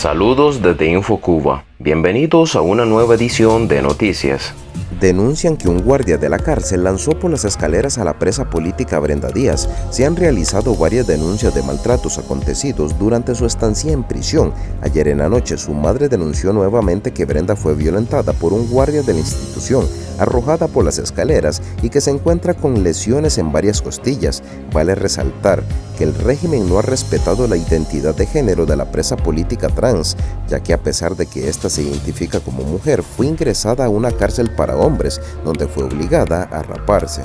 Saludos desde InfoCuba. Bienvenidos a una nueva edición de Noticias. Denuncian que un guardia de la cárcel lanzó por las escaleras a la presa política Brenda Díaz. Se han realizado varias denuncias de maltratos acontecidos durante su estancia en prisión. Ayer en la noche su madre denunció nuevamente que Brenda fue violentada por un guardia de la institución arrojada por las escaleras y que se encuentra con lesiones en varias costillas. Vale resaltar que el régimen no ha respetado la identidad de género de la presa política trans, ya que a pesar de que ésta se identifica como mujer, fue ingresada a una cárcel para hombres, donde fue obligada a raparse.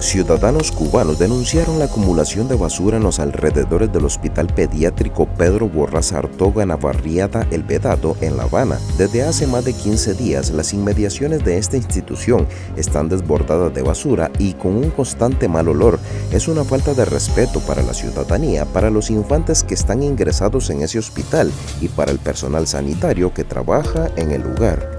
Ciudadanos cubanos denunciaron la acumulación de basura en los alrededores del Hospital Pediátrico Pedro Borraza Artoga Navarriada El Vedado en La Habana. Desde hace más de 15 días, las inmediaciones de esta institución están desbordadas de basura y con un constante mal olor. Es una falta de respeto para la ciudadanía, para los infantes que están ingresados en ese hospital y para el personal sanitario que trabaja en el lugar.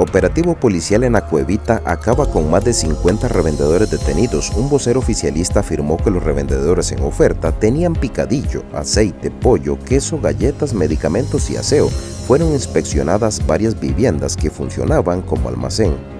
Operativo policial en Acuevita acaba con más de 50 revendedores detenidos. Un vocero oficialista afirmó que los revendedores en oferta tenían picadillo, aceite, pollo, queso, galletas, medicamentos y aseo. Fueron inspeccionadas varias viviendas que funcionaban como almacén.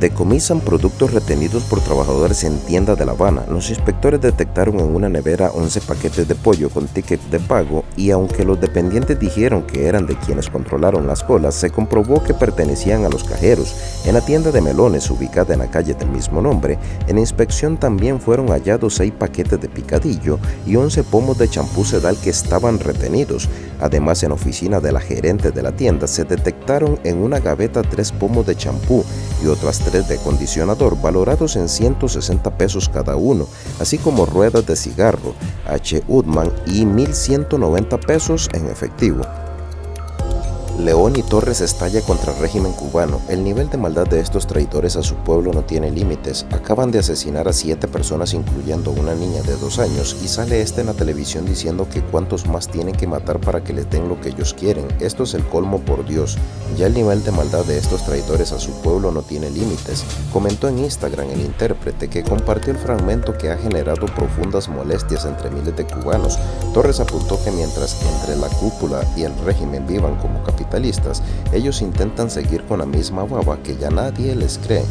Decomisan productos retenidos por trabajadores en tienda de La Habana. Los inspectores detectaron en una nevera 11 paquetes de pollo con ticket de pago y aunque los dependientes dijeron que eran de quienes controlaron las colas, se comprobó que pertenecían a los cajeros. En la tienda de melones ubicada en la calle del mismo nombre, en inspección también fueron hallados 6 paquetes de picadillo y 11 pomos de champú sedal que estaban retenidos. Además, en oficina de la gerente de la tienda se detectaron en una gaveta 3 pomos de champú y otras tres de acondicionador valorados en 160 pesos cada uno, así como ruedas de cigarro H. Udman y 1.190 pesos en efectivo. León y Torres estalla contra el régimen cubano. El nivel de maldad de estos traidores a su pueblo no tiene límites. Acaban de asesinar a siete personas incluyendo una niña de dos años y sale este en la televisión diciendo que cuántos más tienen que matar para que les den lo que ellos quieren. Esto es el colmo por Dios. Ya el nivel de maldad de estos traidores a su pueblo no tiene límites. Comentó en Instagram el intérprete que compartió el fragmento que ha generado profundas molestias entre miles de cubanos. Torres apuntó que mientras entre la cúpula y el régimen vivan como capitalistas, ellos intentan seguir con la misma baba que ya nadie les cree.